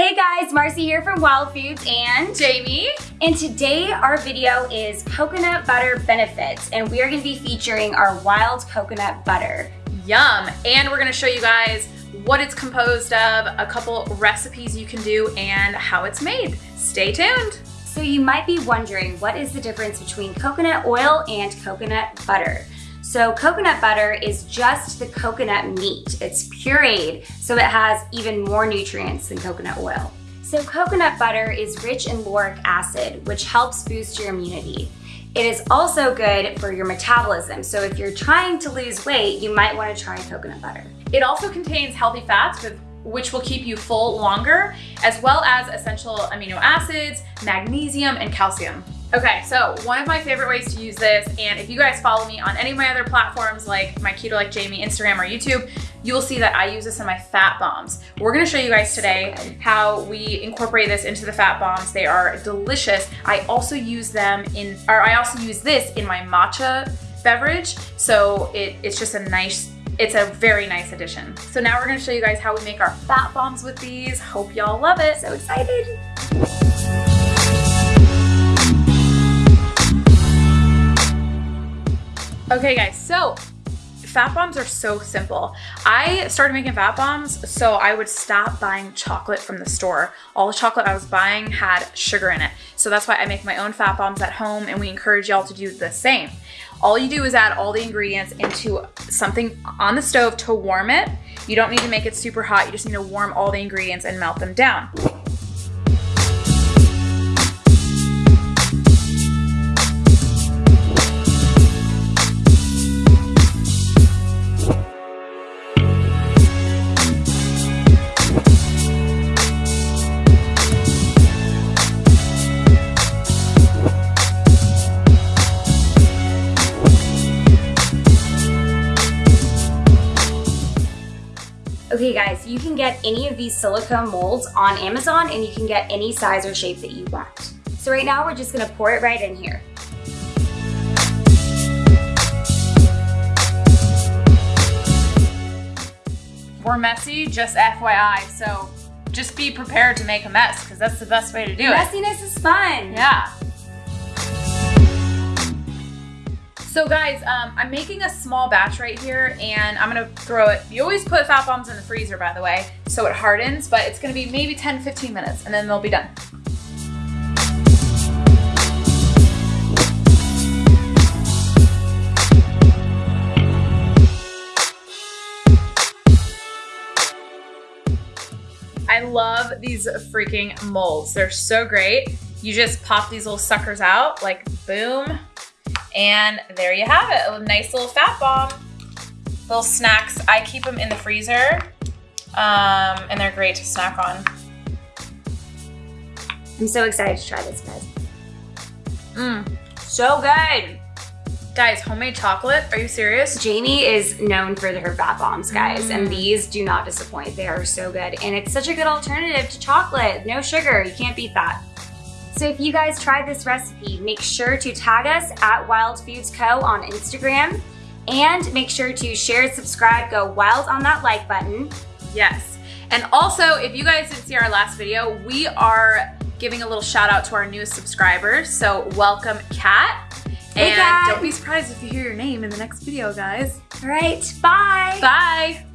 Hey guys, Marcy here from Wild Foods and Jamie. And today our video is coconut butter benefits and we are gonna be featuring our wild coconut butter. Yum, and we're gonna show you guys what it's composed of, a couple recipes you can do, and how it's made. Stay tuned. So you might be wondering, what is the difference between coconut oil and coconut butter? So coconut butter is just the coconut meat. It's pureed, so it has even more nutrients than coconut oil. So coconut butter is rich in lauric acid, which helps boost your immunity. It is also good for your metabolism. So if you're trying to lose weight, you might wanna try coconut butter. It also contains healthy fats which will keep you full longer, as well as essential amino acids, magnesium, and calcium. Okay, so one of my favorite ways to use this, and if you guys follow me on any of my other platforms like my Keto Like Jamie Instagram or YouTube, you will see that I use this in my fat bombs. We're gonna show you guys today how we incorporate this into the fat bombs. They are delicious. I also use them in, or I also use this in my matcha beverage. So it, it's just a nice, it's a very nice addition. So now we're gonna show you guys how we make our fat bombs with these. Hope y'all love it. So excited. Okay guys, so fat bombs are so simple. I started making fat bombs so I would stop buying chocolate from the store. All the chocolate I was buying had sugar in it. So that's why I make my own fat bombs at home and we encourage y'all to do the same. All you do is add all the ingredients into something on the stove to warm it. You don't need to make it super hot, you just need to warm all the ingredients and melt them down. Okay guys, you can get any of these silicone molds on Amazon and you can get any size or shape that you want. So right now we're just gonna pour it right in here. We're messy, just FYI, so just be prepared to make a mess because that's the best way to do Messiness it. Messiness is fun. Yeah. So guys, um, I'm making a small batch right here and I'm gonna throw it. You always put fat bombs in the freezer, by the way, so it hardens, but it's gonna be maybe 10, 15 minutes and then they'll be done. I love these freaking molds. They're so great. You just pop these little suckers out, like boom, and there you have it, a nice little fat bomb. Little snacks, I keep them in the freezer um, and they're great to snack on. I'm so excited to try this, guys. Mmm, so good. Guys, homemade chocolate, are you serious? Jamie is known for her fat bombs, guys, mm. and these do not disappoint. They are so good, and it's such a good alternative to chocolate. No sugar, you can't beat that. So if you guys tried this recipe, make sure to tag us at Wild Foods Co. on Instagram and make sure to share, subscribe, go wild on that like button. Yes. And also, if you guys didn't see our last video, we are giving a little shout out to our newest subscribers. So welcome, Kat. Hey, and Kat. don't be surprised if you hear your name in the next video, guys. All right, bye. Bye.